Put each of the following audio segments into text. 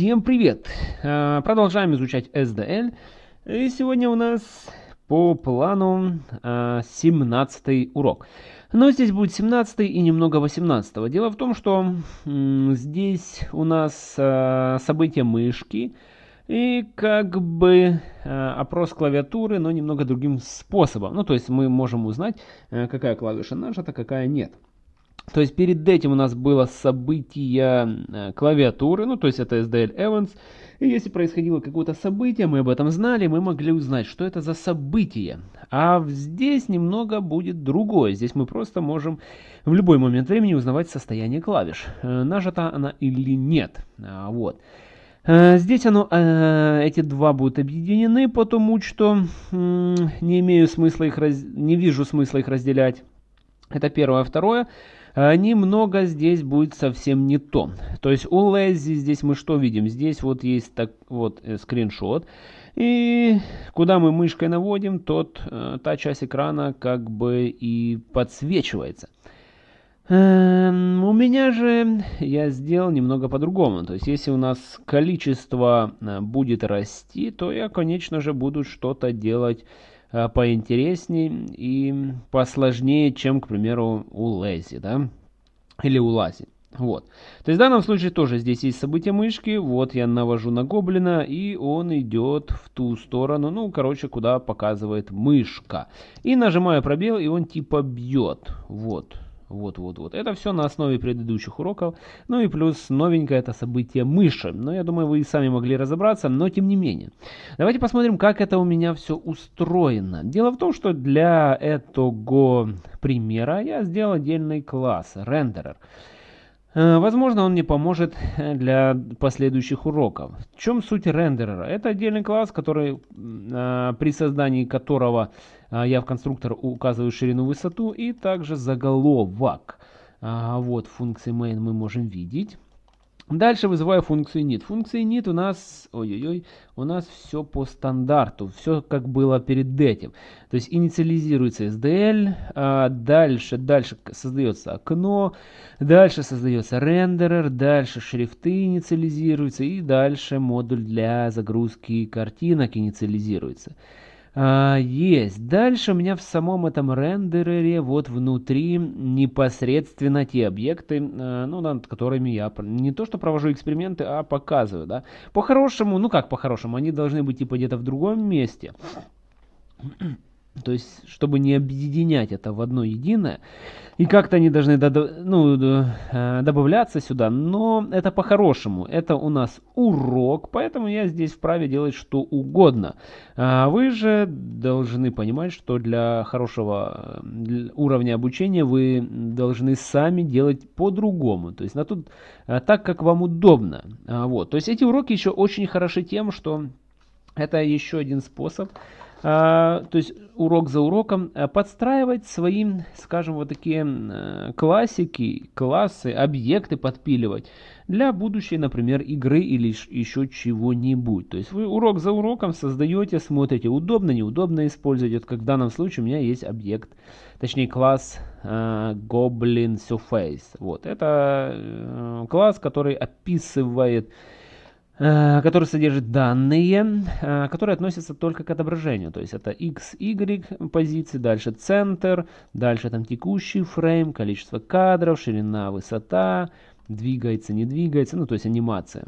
Всем привет! А, продолжаем изучать SDL. И сегодня у нас по плану 17 а, урок. Но здесь будет 17 и немного 18. Дело в том, что здесь у нас а, события мышки и как бы опрос клавиатуры, но немного другим способом. Ну, то есть мы можем узнать, какая клавиша нажата, какая нет. То есть перед этим у нас было событие э, клавиатуры, ну то есть это SDL Events. И если происходило какое-то событие, мы об этом знали, мы могли узнать, что это за событие. А здесь немного будет другое. Здесь мы просто можем в любой момент времени узнавать состояние клавиш. Э, нажата она или нет. А, вот. Э, здесь оно, эти два будут объединены, потому что не имею смысла их не вижу смысла их разделять. Это первое. Второе немного здесь будет совсем не то. То есть у Lazy здесь мы что видим? Здесь вот есть так вот э, скриншот. И куда мы мышкой наводим, тот, э, та часть экрана как бы и подсвечивается. Эм, у меня же я сделал немного по-другому. То есть, если у нас количество э, будет расти, то я, конечно же, буду что-то делать Э, поинтереснее и посложнее, чем, к примеру, у Лэзи, да, или у Лази. Вот. То есть в данном случае тоже здесь есть событие мышки. Вот я навожу на гоблина, и он идет в ту сторону, ну, короче, куда показывает мышка. И нажимаю пробел, и он типа бьет. Вот. Вот-вот-вот. Это все на основе предыдущих уроков. Ну и плюс новенькое это событие мыши. Но я думаю, вы и сами могли разобраться, но тем не менее. Давайте посмотрим, как это у меня все устроено. Дело в том, что для этого примера я сделал отдельный класс, рендерер. Э, возможно, он мне поможет э, для последующих уроков. В чем суть рендерера? Это отдельный класс, который, э, при создании которого я в конструктор указываю ширину, высоту и также заголовок. Вот функции main мы можем видеть. Дальше вызываю функцию init. Функция init у нас, ой-ой-ой, у нас все по стандарту, все как было перед этим. То есть инициализируется SDL, а дальше, дальше создается окно, дальше создается рендерер, дальше шрифты инициализируются и дальше модуль для загрузки картинок инициализируется. А, есть. Дальше у меня в самом этом рендерере вот внутри непосредственно те объекты, а, ну, над которыми я не то что провожу эксперименты, а показываю, да. По-хорошему, ну как по-хорошему, они должны быть типа где-то в другом месте. То есть, чтобы не объединять это в одно единое. И как-то они должны ну, э, добавляться сюда. Но это по-хорошему. Это у нас урок, поэтому я здесь вправе делать что угодно. А вы же должны понимать, что для хорошего уровня обучения вы должны сами делать по-другому. То есть, на тут, э, так, как вам удобно. А вот. То есть, эти уроки еще очень хороши тем, что это еще один способ то есть урок за уроком, а, подстраивать своим, скажем, вот такие э, классики, классы, объекты подпиливать для будущей, например, игры или еще чего-нибудь. То есть вы урок за уроком создаете, смотрите, удобно, неудобно использовать. Вот как в данном случае у меня есть объект, точнее класс uh, Goblin Surface. Вот, это uh, класс, который описывает Э, который содержит данные, э, которые относятся только к отображению. То есть это x, y позиции, дальше центр, дальше там текущий фрейм, количество кадров, ширина, высота, двигается, не двигается, ну то есть анимация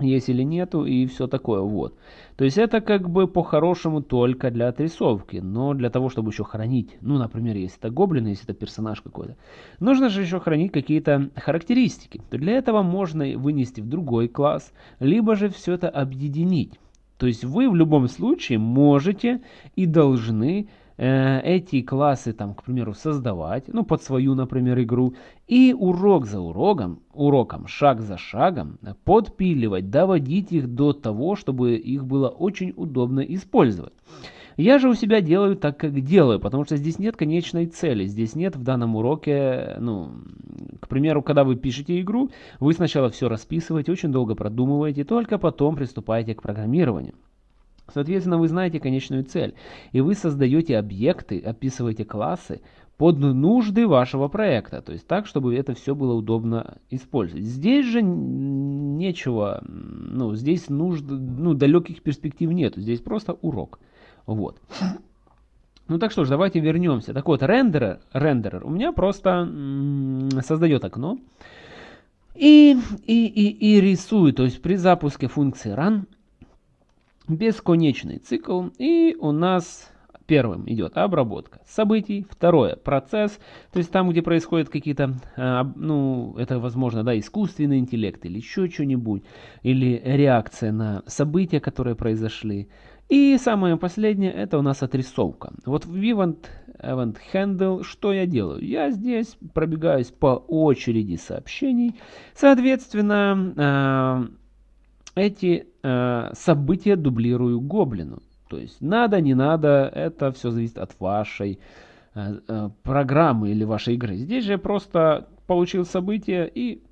есть или нету и все такое вот. То есть это как бы по-хорошему только для отрисовки, но для того, чтобы еще хранить, ну, например, если это гоблин, если это персонаж какой-то, нужно же еще хранить какие-то характеристики. То для этого можно вынести в другой класс, либо же все это объединить. То есть вы в любом случае можете и должны эти классы, там, к примеру, создавать, ну, под свою, например, игру, и урок за уроком, уроком, шаг за шагом, подпиливать, доводить их до того, чтобы их было очень удобно использовать. Я же у себя делаю так, как делаю, потому что здесь нет конечной цели. Здесь нет в данном уроке, ну, к примеру, когда вы пишете игру, вы сначала все расписываете, очень долго продумываете, только потом приступаете к программированию. Соответственно, вы знаете конечную цель, и вы создаете объекты, описываете классы под нужды вашего проекта, то есть так, чтобы это все было удобно использовать. Здесь же нечего ну, здесь нужно, ну, далеких перспектив нету, здесь просто урок. Вот. Ну так что ж, давайте вернемся. Так вот, рендерер, рендерер у меня просто создает окно и, и, и, и рисует, то есть при запуске функции run бесконечный цикл, и у нас Первым идет обработка событий, второе процесс, то есть там, где происходят какие-то, а, ну, это возможно, да, искусственный интеллект или еще что-нибудь, или реакция на события, которые произошли. И самое последнее, это у нас отрисовка. Вот в Event, Event Handle что я делаю? Я здесь пробегаюсь по очереди сообщений, соответственно, а, эти а, события дублирую гоблину. То есть надо, не надо, это все зависит от вашей э, э, программы или вашей игры. Здесь же просто получил событие и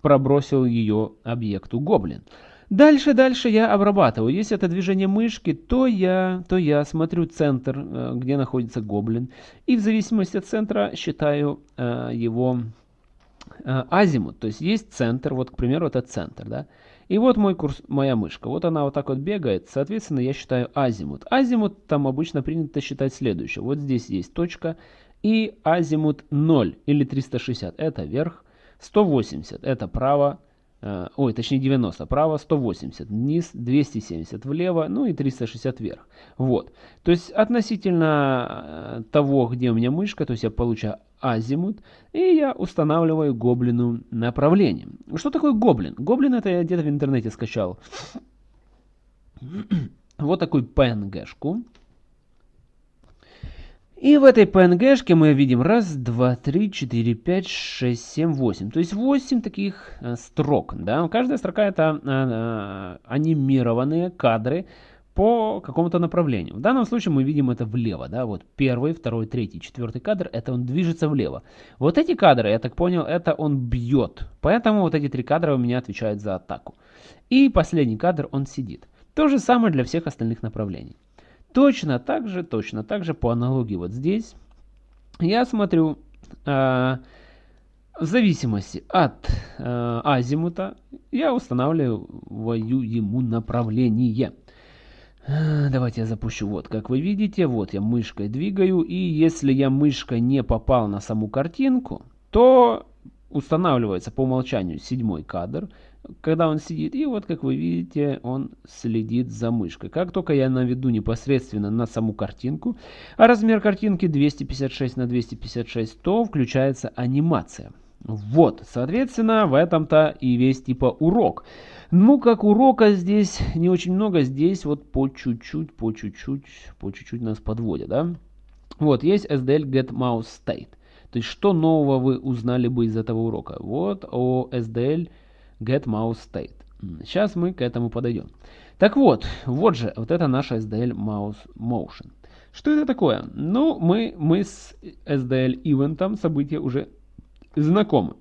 пробросил ее объекту гоблин. Дальше, дальше я обрабатываю. Если это движение мышки, то я, то я смотрю центр, э, где находится гоблин. И в зависимости от центра считаю э, его э, азимут. То есть есть центр, вот, к примеру, это центр, да. И вот мой курс, моя мышка. Вот она вот так вот бегает. Соответственно, я считаю азимут. Азимут там обычно принято считать следующее. Вот здесь есть точка. И азимут 0 или 360 это вверх. 180 это право. Э, ой, точнее 90 право, 180 вниз, 270 влево, ну и 360 вверх. Вот. То есть относительно э, того, где у меня мышка, то есть я получаю азимут, и я устанавливаю гоблину направление. Что такое гоблин? Гоблин это я где-то в интернете скачал. вот такую PNG-шку. И в этой PNG-шке мы видим раз, два, три, четыре, пять, шесть, семь, восемь. То есть восемь таких э, строк. Да? Каждая строка это э, э, анимированные кадры, по какому-то направлению. В данном случае мы видим это влево, да, вот первый, второй, третий, четвертый кадр, это он движется влево. Вот эти кадры, я так понял, это он бьет, поэтому вот эти три кадра у меня отвечают за атаку. И последний кадр, он сидит. То же самое для всех остальных направлений. Точно так же, точно так же по аналогии вот здесь, я смотрю, э, в зависимости от э, азимута, я устанавливаю ему направление. Давайте я запущу. Вот, как вы видите, вот я мышкой двигаю. И если я мышкой не попал на саму картинку, то устанавливается по умолчанию седьмой кадр, когда он сидит. И вот, как вы видите, он следит за мышкой. Как только я наведу непосредственно на саму картинку, а размер картинки 256 на 256, то включается анимация. Вот, соответственно, в этом-то и весь типа урок. Ну, как урока здесь не очень много, здесь вот по чуть-чуть, по чуть-чуть, по чуть-чуть нас подводят, да? Вот, есть SDL Get Mouse State. То есть, что нового вы узнали бы из этого урока? Вот о SDL Get Mouse State. Сейчас мы к этому подойдем. Так вот, вот же, вот это наша SDL Mouse Motion. Что это такое? Ну, мы, мы с SDL ивентом события уже знакомы.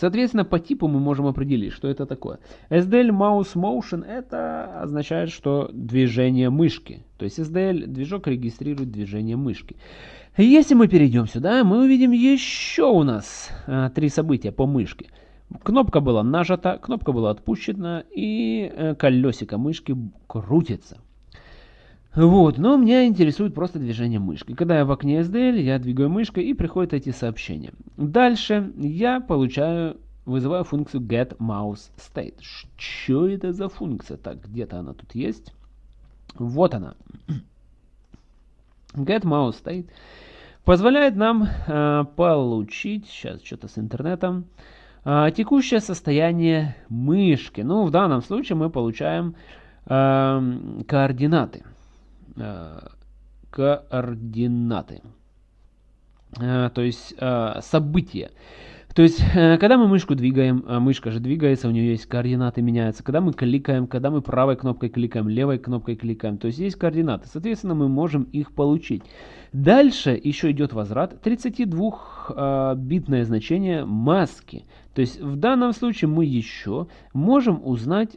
Соответственно, по типу мы можем определить, что это такое. SDL Mouse Motion это означает, что движение мышки. То есть SDL движок регистрирует движение мышки. Если мы перейдем сюда, мы увидим еще у нас а, три события по мышке. Кнопка была нажата, кнопка была отпущена и э, колесико мышки крутится. Вот, но меня интересует просто движение мышки. Когда я в окне SDL, я двигаю мышкой и приходят эти сообщения. Дальше я получаю, вызываю функцию getMouseState. Что это за функция? Так, где-то она тут есть. Вот она. getMouseState позволяет нам э, получить, сейчас что-то с интернетом, э, текущее состояние мышки. Ну, в данном случае мы получаем э, координаты. Э, координаты. Э, то есть э, события. То есть, когда мы мышку двигаем, мышка же двигается, у нее есть координаты меняются. Когда мы кликаем, когда мы правой кнопкой кликаем, левой кнопкой кликаем, то есть есть координаты. Соответственно, мы можем их получить. Дальше еще идет возврат 32-битное значение маски. То есть в данном случае мы еще можем узнать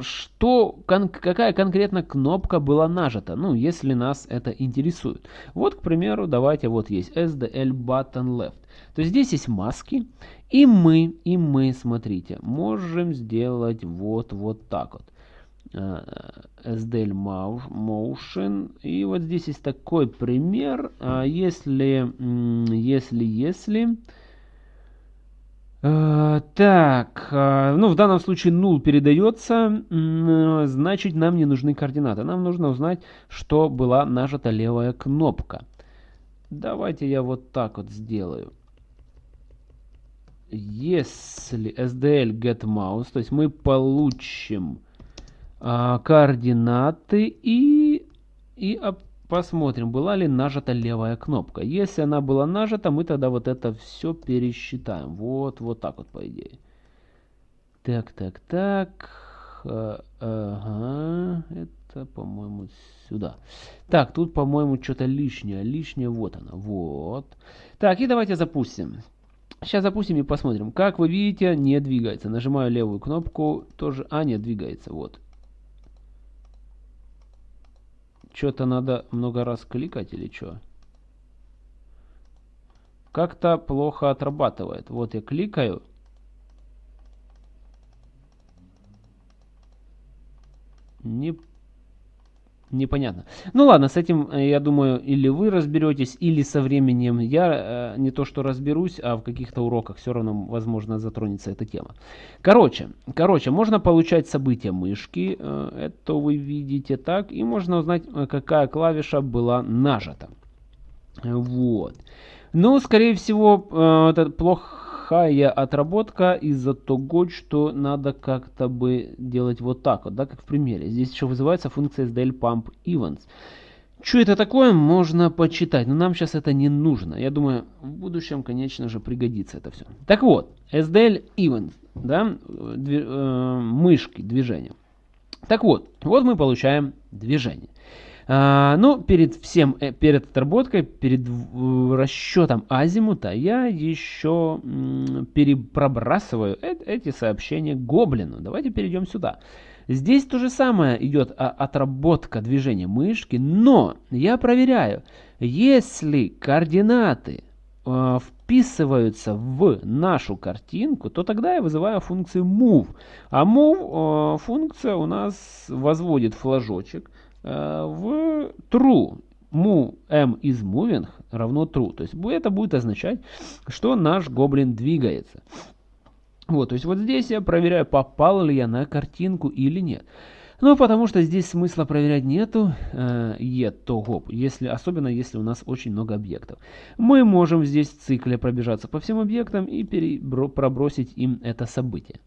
что, кон, какая конкретно кнопка была нажата, ну, если нас это интересует. Вот, к примеру, давайте, вот есть SDL button left. То есть здесь есть маски, и мы, и мы, смотрите, можем сделать вот, вот так вот. Э, SDL Motion. И вот здесь есть такой пример. А если, если, если... Э, так, э, ну в данном случае null передается, значит нам не нужны координаты. Нам нужно узнать, что была нажата левая кнопка. Давайте я вот так вот сделаю. Если SDL get mouse, то есть мы получим а, координаты и, и посмотрим, была ли нажата левая кнопка. Если она была нажата, мы тогда вот это все пересчитаем. Вот, вот так вот, по идее. Так, так, так. А, ага, это, по-моему, сюда. Так, тут, по-моему, что-то лишнее. Лишнее, вот оно, вот. Так, и давайте запустим. Сейчас запустим и посмотрим. Как вы видите, не двигается. Нажимаю левую кнопку, тоже... А, нет, двигается, вот. Что-то надо много раз кликать или что? Как-то плохо отрабатывает. Вот я кликаю. Не непонятно. Ну ладно, с этим, э, я думаю, или вы разберетесь, или со временем я э, не то что разберусь, а в каких-то уроках все равно, возможно, затронется эта тема. Короче, короче, можно получать события мышки, э, это вы видите так, и можно узнать, какая клавиша была нажата. Вот. Но, скорее всего, это плохо плохая отработка из-за того, что надо как-то бы делать вот так вот, да, как в примере. Здесь еще вызывается функция SDL Pump Events. Что это такое, можно почитать, но нам сейчас это не нужно. Я думаю, в будущем, конечно же, пригодится это все. Так вот, SDL Events, да, дви, э, мышки, движения. Так вот, вот мы получаем движение. А, ну, перед всем, э, перед отработкой, перед расчетом азимута я еще перепробрасываю эти сообщения гоблину. Давайте перейдем сюда. Здесь то же самое идет а, отработка движения мышки, но я проверяю, если координаты э, вписываются в нашу картинку, то тогда я вызываю функцию move. А move э, функция у нас возводит флажочек Э, в true. Mu m is moving равно true. То есть это будет означать, что наш гоблин двигается. Вот, то есть вот здесь я проверяю, попал ли я на картинку или нет. Ну, потому что здесь смысла проверять нету, э, того, если, особенно если у нас очень много объектов. Мы можем здесь в цикле пробежаться по всем объектам и пробросить им это событие.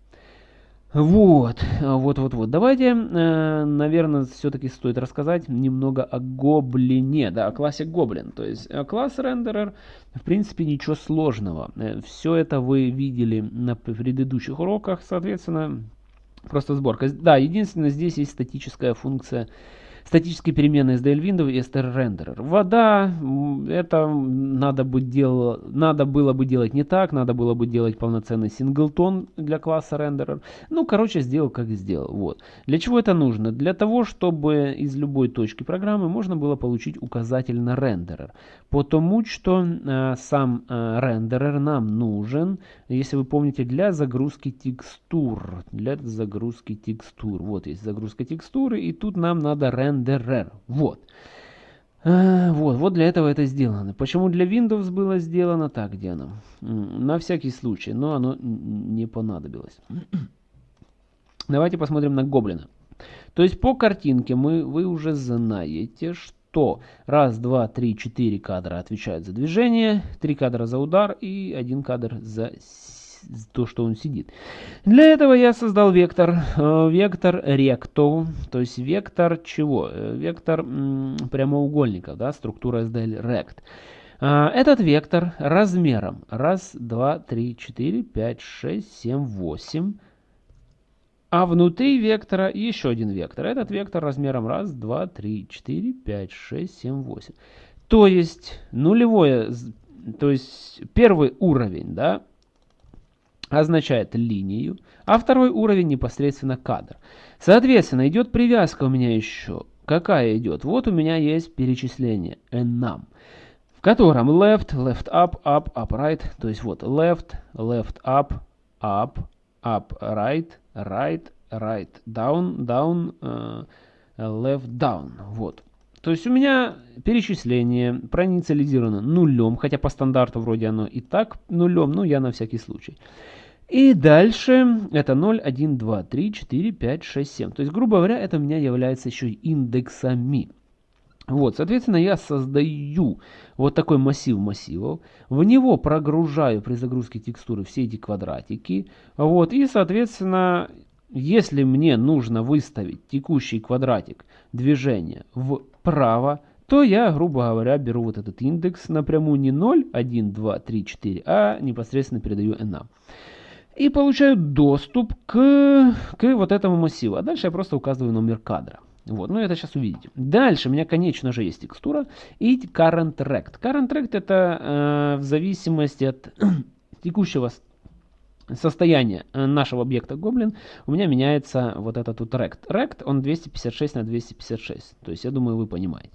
Вот, вот, вот, вот. Давайте, э, наверное, все-таки стоит рассказать немного о гоблине, да, о классе гоблин. То есть э, класс рендерер, в принципе, ничего сложного. Э, Все это вы видели на предыдущих уроках, соответственно, просто сборка. Да, единственное, здесь есть статическая функция статические переменные SDL Window и STR Renderer. Вода, это надо, бы дел... надо было бы делать не так, надо было бы делать полноценный синглтон для класса Renderer. Ну, короче, сделал как сделал. Вот. Для чего это нужно? Для того, чтобы из любой точки программы можно было получить указатель на рендерер. Потому что э, сам э, рендерер нам нужен, если вы помните, для загрузки текстур. Для загрузки текстур. Вот есть загрузка текстуры, и тут нам надо рендер renderer. Вот. А, вот, вот для этого это сделано. Почему для Windows было сделано? Так, где оно? На всякий случай, но оно не понадобилось. Давайте посмотрим на гоблина. То есть по картинке мы, вы уже знаете, что раз, два, три, четыре кадра отвечают за движение, три кадра за удар и один кадр за то, что он сидит. Для этого я создал вектор, э, вектор ректо, то есть вектор чего? Э, вектор прямоугольника, да, структура SDL rect. А, этот вектор размером 1, 2, 3, 4, 5, 6, 7, 8. А внутри вектора еще один вектор. Этот вектор размером 1, 2, 3, 4, 5, 6, 7, 8. То есть нулевое, то есть первый уровень, да, означает линию, а второй уровень непосредственно кадр. Соответственно, идет привязка у меня еще. Какая идет? Вот у меня есть перечисление enum, в котором left, left up, up, up, right. То есть вот left, left up, up, up, right, right, right, down, down, uh, left, down. Вот. То есть у меня перечисление проинициализировано нулем, хотя по стандарту вроде оно и так нулем, но я на всякий случай. И дальше это 0, 1, 2, 3, 4, 5, 6, 7. То есть, грубо говоря, это у меня является еще индексами. Вот, соответственно, я создаю вот такой массив массивов, в него прогружаю при загрузке текстуры все эти квадратики, вот, и, соответственно, если мне нужно выставить текущий квадратик движения вправо, то я, грубо говоря, беру вот этот индекс напрямую не 0, 1, 2, 3, 4, а непосредственно передаю n и получаю доступ к, к вот этому массиву. А дальше я просто указываю номер кадра. Вот, ну это сейчас увидите. Дальше у меня, конечно же, есть текстура и current rect. Current rect это э, в зависимости от текущего состояния э, нашего объекта Goblin у меня меняется вот этот тут rect. Rect он 256 на 256. То есть я думаю вы понимаете.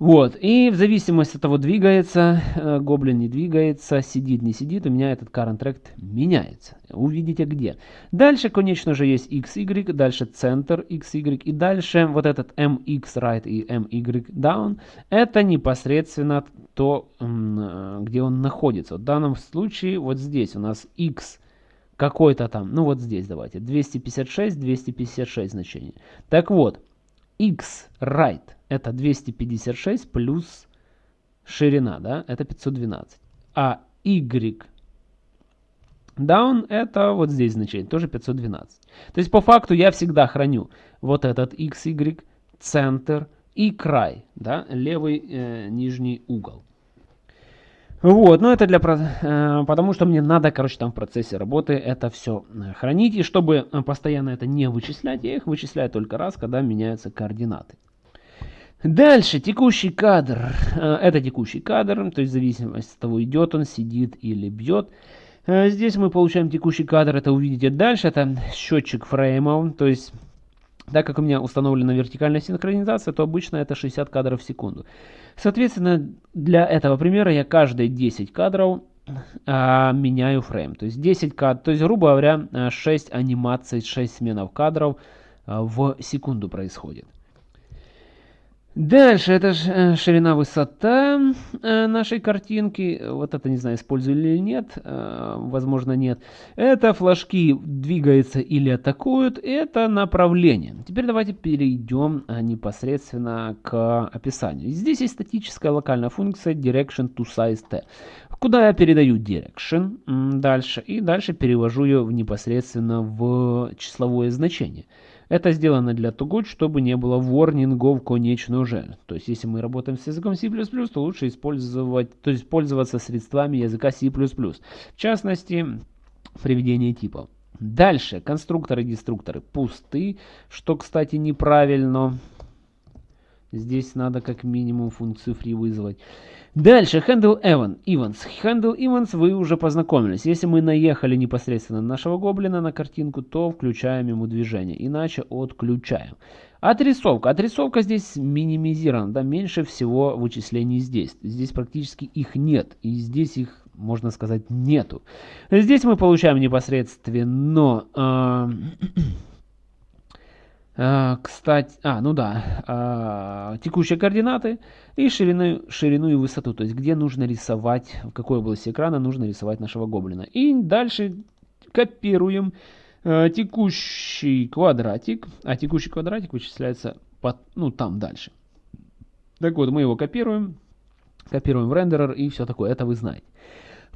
Вот, и в зависимости от того, двигается э, гоблин, не двигается, сидит, не сидит, у меня этот current tract меняется. Увидите где. Дальше, конечно же, есть XY, дальше центр XY, и дальше вот этот MX right и MY down, это непосредственно то, э, где он находится. В данном случае вот здесь у нас X какой-то там, ну вот здесь давайте, 256, 256 значение. Так вот, X right это 256 плюс ширина, да, это 512. А y down это вот здесь значение, тоже 512. То есть по факту я всегда храню вот этот x, y, центр и край, да, левый э, нижний угол. Вот, ну это для, э, потому что мне надо, короче, там в процессе работы это все э, хранить. И чтобы э, постоянно это не вычислять, я их вычисляю только раз, когда меняются координаты. Дальше, текущий кадр. Э, это текущий кадр, то есть в зависимости от того, идет он, сидит или бьет. Э, здесь мы получаем текущий кадр, это увидите дальше. Это счетчик фреймов, то есть так как у меня установлена вертикальная синхронизация, то обычно это 60 кадров в секунду. Соответственно, для этого примера я каждые 10 кадров а, меняю фрейм. То есть 10 кадров, то есть грубо говоря 6 анимаций, 6 сменов кадров в секунду происходит. Дальше, это э, ширина, высота э, нашей картинки. Вот это, не знаю, использую или нет. Э, возможно, нет. Это флажки двигаются или атакуют. Это направление. Теперь давайте перейдем непосредственно к описанию. Здесь есть статическая локальная функция direction to size t. Куда я передаю direction дальше. И дальше перевожу ее непосредственно в числовое значение. Это сделано для того, чтобы не было ворнингов конечно же. То есть, если мы работаем с языком C++, то лучше использовать, то есть пользоваться средствами языка C++. В частности, приведение типов. Дальше, конструкторы и деструкторы пусты, что, кстати, неправильно. Здесь надо как минимум функцию free вызвать. Дальше, handle events. Handle events вы уже познакомились. Если мы наехали непосредственно на нашего гоблина на картинку, то включаем ему движение, иначе отключаем. Отрисовка. Отрисовка здесь минимизирована, да, меньше всего вычислений здесь. Здесь практически их нет, и здесь их, можно сказать, нету. Здесь мы получаем непосредственно... Э, кстати, а, ну да, а, текущие координаты и ширину, ширину и высоту, то есть где нужно рисовать, в какой области экрана нужно рисовать нашего гоблина. И дальше копируем а, текущий квадратик, а текущий квадратик вычисляется под, ну, там дальше. Так вот, мы его копируем, копируем в рендерер и все такое, это вы знаете.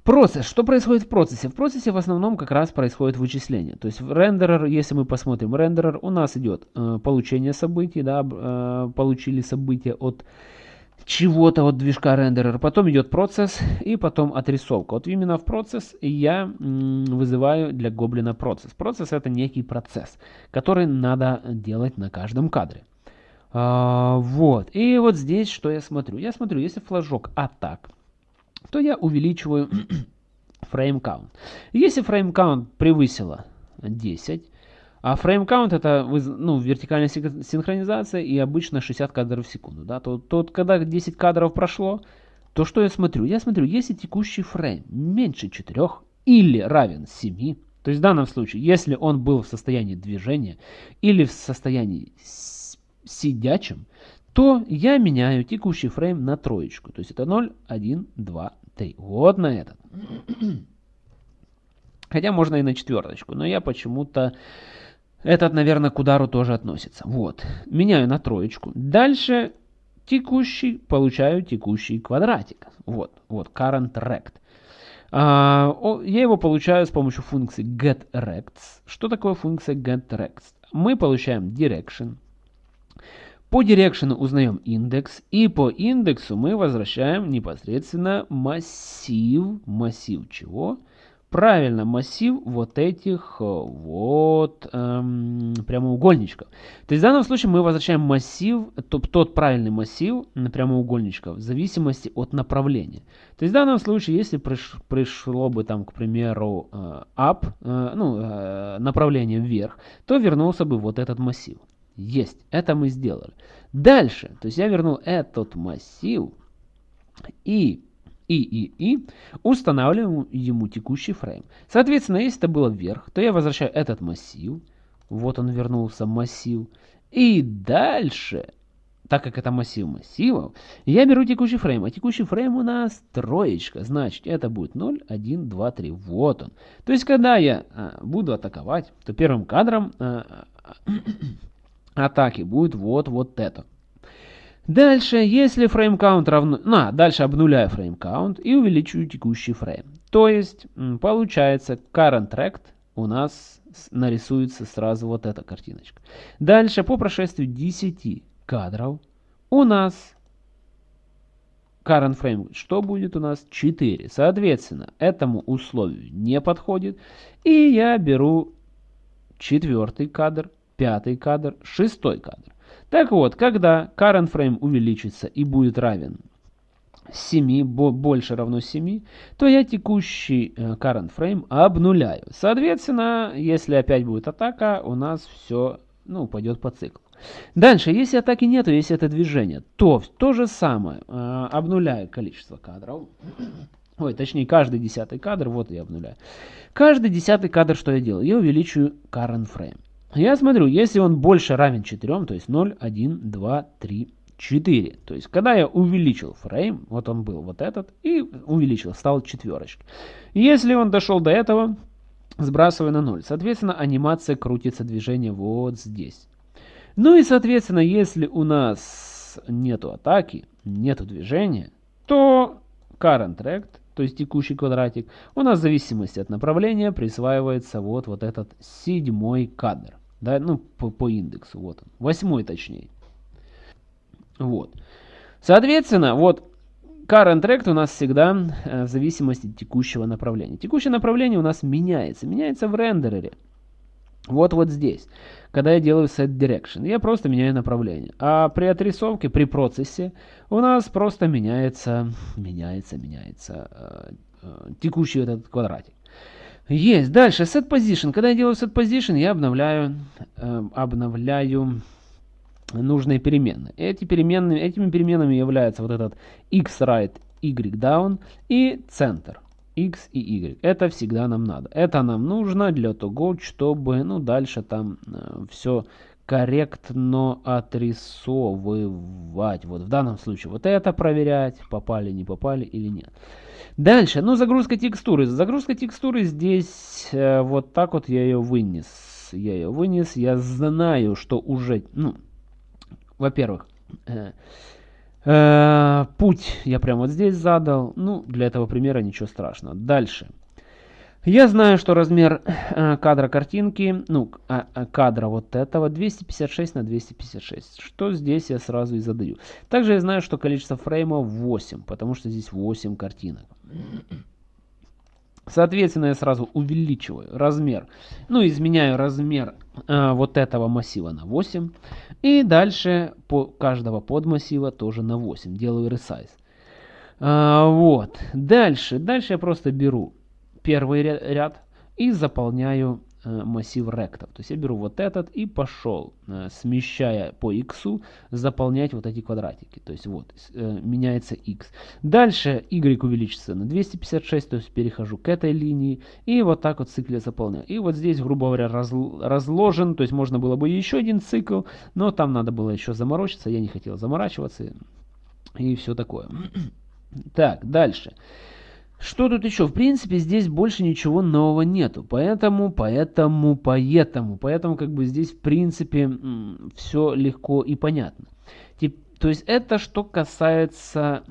Процесс. Что происходит в процессе? В процессе в основном как раз происходит вычисление. То есть в рендерер, если мы посмотрим рендерер, у нас идет э, получение событий, да, э, получили события от чего-то от движка рендерер, потом идет процесс и потом отрисовка. Вот именно в процесс я вызываю для гоблина процесс. Процесс это некий процесс, который надо делать на каждом кадре. А, вот. И вот здесь что я смотрю? Я смотрю, если флажок атак, то я увеличиваю frame count. Если frame count превысило 10, а frame count это ну, вертикальная синхронизация и обычно 60 кадров в секунду, да, то, то когда 10 кадров прошло, то что я смотрю? Я смотрю, если текущий фрейм меньше 4 или равен 7, то есть в данном случае, если он был в состоянии движения или в состоянии сидячем, то я меняю текущий фрейм на троечку. То есть это 0, 1, 2, 3. Вот на этот. Хотя можно и на четверточку, но я почему-то... Этот, наверное, к удару тоже относится. Вот. Меняю на троечку. Дальше текущий, получаю текущий квадратик. Вот, вот, current rect. А, я его получаю с помощью функции getRects. Что такое функция getRects? Мы получаем direction. По direction узнаем индекс. И по индексу мы возвращаем непосредственно массив. Массив чего? правильно массив вот этих э, вот эм, прямоугольничков. То есть в данном случае мы возвращаем массив, тот, тот правильный массив прямоугольничков в зависимости от направления. То есть в данном случае, если приш, пришло бы там, к примеру, э, up, э, ну, направление вверх, то вернулся бы вот этот массив. Есть, это мы сделали. Дальше, то есть я вернул этот массив и и, и, и, устанавливаем ему текущий фрейм. Соответственно, если это было вверх, то я возвращаю этот массив. Вот он вернулся, массив. И дальше, так как это массив массивов, я беру текущий фрейм. А текущий фрейм у нас троечка. Значит, это будет 0, 1, 2, 3. Вот он. То есть, когда я а, буду атаковать, то первым кадром а, атаки будет вот, вот это. Дальше, если frame count равно... На, дальше обнуляю frame count и увеличиваю текущий фрейм. То есть, получается, current tract у нас нарисуется сразу вот эта картиночка. Дальше, по прошествию 10 кадров, у нас current frame, что будет у нас? 4. Соответственно, этому условию не подходит. И я беру четвертый кадр, пятый кадр, шестой кадр. Так вот, когда current frame увеличится и будет равен 7, больше равно 7, то я текущий э, current frame обнуляю. Соответственно, если опять будет атака, у нас все ну, пойдет по циклу. Дальше, если атаки нету, если это движение, то то же самое. Э, обнуляю количество кадров. Ой, точнее, каждый десятый кадр, вот я обнуляю. Каждый десятый кадр, что я делаю? Я увеличиваю current frame. Я смотрю, если он больше равен 4, то есть 0, 1, 2, 3, 4. То есть, когда я увеличил фрейм, вот он был вот этот, и увеличил, стал четверочкой. Если он дошел до этого, сбрасываю на 0. Соответственно, анимация крутится движение вот здесь. Ну и, соответственно, если у нас нету атаки, нету движения, то current tract, то есть текущий квадратик, у нас в зависимости от направления присваивается вот, вот этот седьмой кадр да, ну, по, по индексу, вот он, восьмой точнее. Вот. Соответственно, вот current tract у нас всегда э, в зависимости от текущего направления. Текущее направление у нас меняется, меняется в рендерере. Вот вот здесь, когда я делаю set direction, я просто меняю направление. А при отрисовке, при процессе у нас просто меняется, меняется, меняется э, э, текущий этот квадратик. Есть. Дальше. Set position. Когда я делаю set position, я обновляю, э, обновляю нужные переменные. Эти переменные, этими переменными являются вот этот x right, y down и центр x и y. Это всегда нам надо. Это нам нужно для того, чтобы ну, дальше там э, все корректно отрисовывать. Вот в данном случае вот это проверять, попали, не попали или нет. Дальше, ну загрузка текстуры. Загрузка текстуры здесь э, вот так вот я ее вынес. Я ее вынес, я знаю, что уже, ну, во-первых, э, э, путь я прямо вот здесь задал. Ну, для этого примера ничего страшного. Дальше. Я знаю, что размер э, кадра картинки, ну, а, а, кадра вот этого 256 на 256. Что здесь я сразу и задаю. Также я знаю, что количество фреймов 8, потому что здесь 8 картинок. Соответственно, я сразу увеличиваю размер, ну, изменяю размер э, вот этого массива на 8. И дальше по каждого подмассива тоже на 8. Делаю resize. А, вот. Дальше. Дальше я просто беру первый ряд и заполняю Э, массив ректов. То есть я беру вот этот и пошел, э, смещая по x, заполнять вот эти квадратики. То есть вот, э, меняется x. Дальше y увеличится на 256, то есть перехожу к этой линии. И вот так вот в цикле заполняю. И вот здесь, грубо говоря, разложен. То есть можно было бы еще один цикл, но там надо было еще заморочиться. Я не хотел заморачиваться. И все такое. Так, дальше. Что тут еще? В принципе, здесь больше ничего нового нету. Поэтому, поэтому, поэтому, поэтому, как бы здесь, в принципе, все легко и понятно. То есть это что касается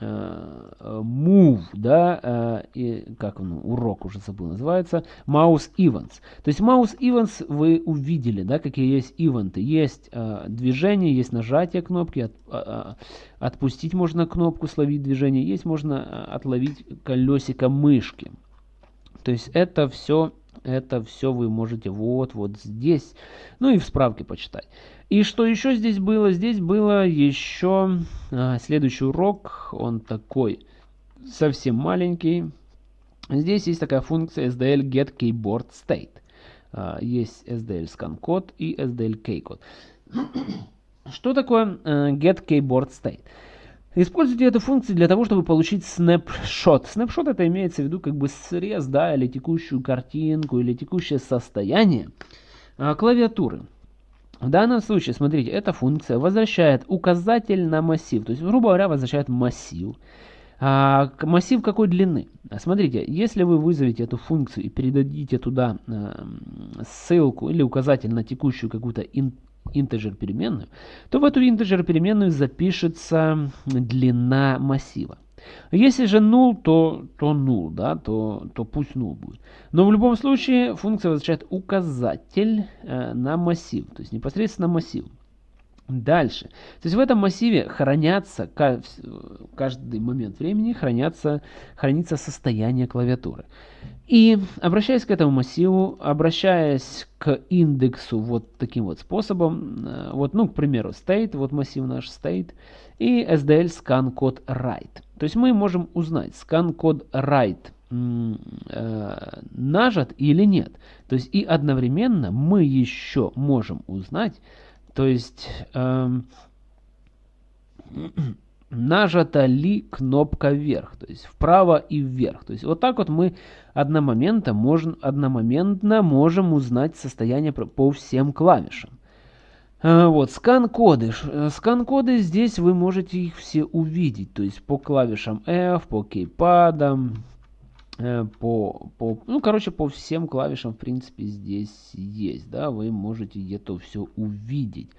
move, да, э, и, как ну, урок уже забыл, называется, mouse events. То есть mouse events вы увидели, да, какие есть ивенты. Есть э, движение, есть нажатие кнопки, от, э, отпустить можно кнопку, словить движение, есть можно отловить колесико мышки. То есть это все, это все вы можете вот, вот здесь, ну и в справке почитать. И что еще здесь было? Здесь было еще а, следующий урок, он такой совсем маленький. Здесь есть такая функция SDL get keyboard state. А, есть SDL scan код и SDL key. Что такое uh, get keyboard state? Используйте эту функцию для того, чтобы получить снапшот. Снапшот это имеется в виду как бы срез, да, или текущую картинку, или текущее состояние uh, клавиатуры. В данном случае, смотрите, эта функция возвращает указатель на массив. То есть, грубо говоря, возвращает массив. А, массив какой длины? Смотрите, если вы вызовете эту функцию и передадите туда а, ссылку или указатель на текущую какую-то интеджер переменную, то в эту интеджер переменную запишется длина массива. Если же null, то, то null, да, то, то пусть null будет. Но в любом случае функция возвращает указатель э, на массив, то есть непосредственно массив. Дальше. То есть в этом массиве хранятся, каждый момент времени хранятся, хранится состояние клавиатуры. И обращаясь к этому массиву, обращаясь к индексу вот таким вот способом, э, вот, ну, к примеру, state, вот массив наш state, и SDL scan код write. То есть мы можем узнать, scan код write э, нажат или нет. То есть и одновременно мы еще можем узнать, то есть э, нажата ли кнопка вверх, то есть вправо и вверх. То есть вот так вот мы одномоментно можем, одномоментно можем узнать состояние по всем клавишам. А, вот, скан-коды. Э, скан-коды здесь вы можете их все увидеть. То есть по клавишам F, по кейпадам, э, по, по, ну, короче, по всем клавишам, в принципе, здесь есть, да, вы можете где-то все увидеть.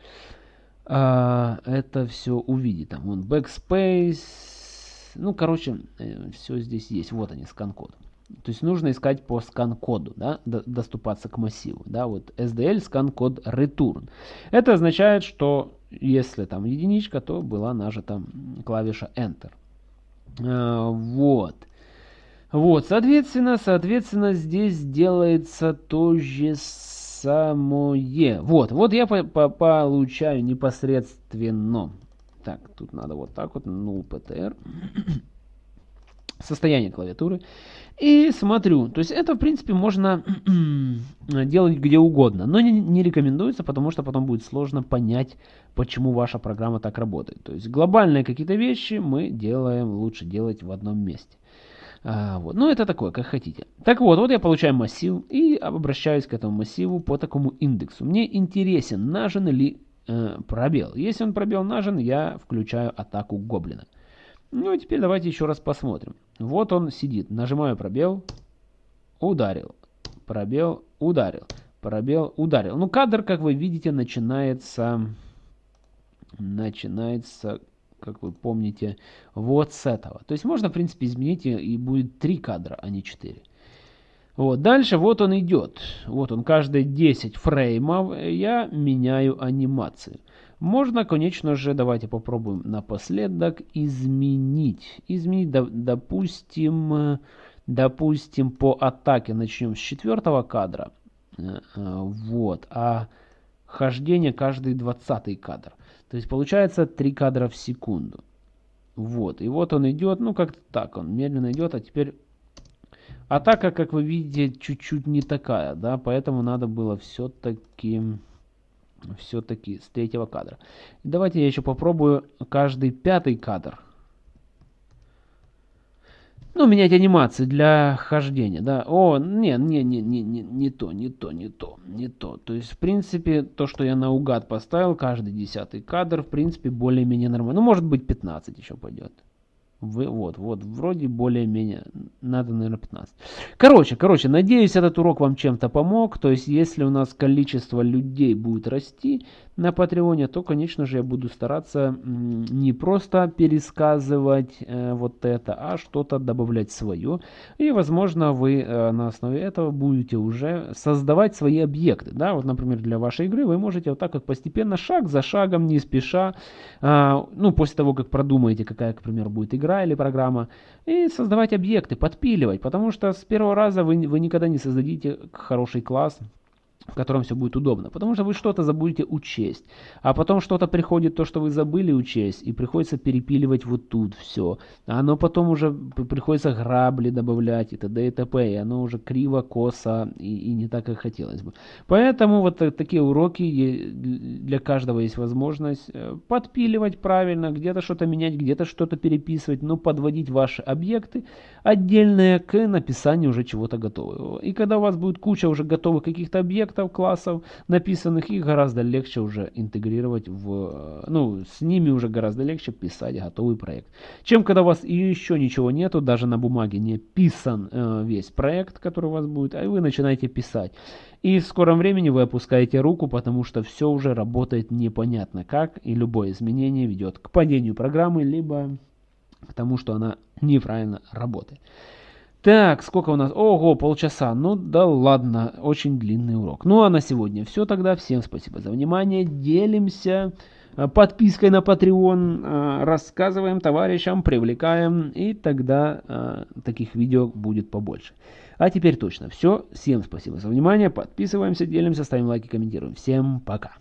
А, это все увидеть, там, вон, backspace, ну, короче, э, все здесь есть, вот они, скан-код. То есть нужно искать по скан-коду, да, доступаться к массиву. Да, вот SDL скан-код return. Это означает, что если там единичка, то была нажата клавиша Enter. А, вот. Вот, соответственно, соответственно, здесь делается то же самое. Вот, вот я по по получаю непосредственно. Так, тут надо вот так вот, null ptr. Состояние клавиатуры. И смотрю, то есть это в принципе можно делать где угодно, но не, не рекомендуется, потому что потом будет сложно понять, почему ваша программа так работает. То есть глобальные какие-то вещи мы делаем лучше делать в одном месте. А, вот. Ну это такое, как хотите. Так вот, вот я получаю массив и обращаюсь к этому массиву по такому индексу. Мне интересен, нажен ли э, пробел. Если он пробел нажен, я включаю атаку гоблина. Ну и теперь давайте еще раз посмотрим. Вот он сидит. Нажимаю пробел. Ударил. Пробел. Ударил. Пробел. Ударил. Ну кадр, как вы видите, начинается... Начинается, как вы помните, вот с этого. То есть можно, в принципе, изменить и будет три кадра, а не четыре. Вот, дальше вот он идет. Вот он, каждые 10 фреймов я меняю анимацию. Можно, конечно же, давайте попробуем напоследок изменить. Изменить, допустим, допустим, по атаке начнем с четвертого кадра. Э, э, вот, а хождение каждый двадцатый кадр. То есть получается 3 кадра в секунду. Вот, и вот он идет, ну как-то так, он медленно идет, а теперь А так как, как вы видите, чуть-чуть не такая, да, поэтому надо было все-таки все-таки с третьего кадра. Давайте я еще попробую каждый пятый кадр. Ну, менять анимации для хождения, да. О, не, не, не, не, не, не то, не то, не то, не то. То есть, в принципе, то, что я наугад поставил, каждый десятый кадр, в принципе, более-менее нормально. Ну, может быть, 15 еще пойдет. Вы, вот, вот, вроде более-менее, надо, наверное, 15. Короче, короче, надеюсь, этот урок вам чем-то помог. То есть, если у нас количество людей будет расти на Патреоне, то, конечно же, я буду стараться не просто пересказывать э, вот это, а что-то добавлять свое. И, возможно, вы э, на основе этого будете уже создавать свои объекты. Да, вот, например, для вашей игры вы можете вот так вот постепенно, шаг за шагом, не спеша, э, ну, после того, как продумаете, какая, к примеру, будет игра или программа, и создавать объекты, подпиливать, потому что с первого раза вы, вы никогда не создадите хороший класс, в котором все будет удобно. Потому что вы что-то забудете учесть. А потом что-то приходит, то, что вы забыли учесть, и приходится перепиливать вот тут все. А оно потом уже приходится грабли добавлять и т.д. и т.п. И оно уже криво, косо и, и не так, как хотелось бы. Поэтому вот такие уроки, для каждого есть возможность э, подпиливать правильно, где-то что-то менять, где-то что-то переписывать, но подводить ваши объекты отдельные к написанию уже чего-то готового. И когда у вас будет куча уже готовых каких-то объектов, объектов, классов написанных, их гораздо легче уже интегрировать в... Ну, с ними уже гораздо легче писать готовый проект. Чем когда у вас еще ничего нету, даже на бумаге не писан э, весь проект, который у вас будет, а вы начинаете писать. И в скором времени вы опускаете руку, потому что все уже работает непонятно как, и любое изменение ведет к падению программы, либо к тому, что она неправильно работает. Так, сколько у нас? Ого, полчаса. Ну да ладно, очень длинный урок. Ну а на сегодня все тогда. Всем спасибо за внимание. Делимся э, подпиской на Patreon, э, рассказываем товарищам, привлекаем, и тогда э, таких видео будет побольше. А теперь точно все. Всем спасибо за внимание. Подписываемся, делимся, ставим лайки, комментируем. Всем пока.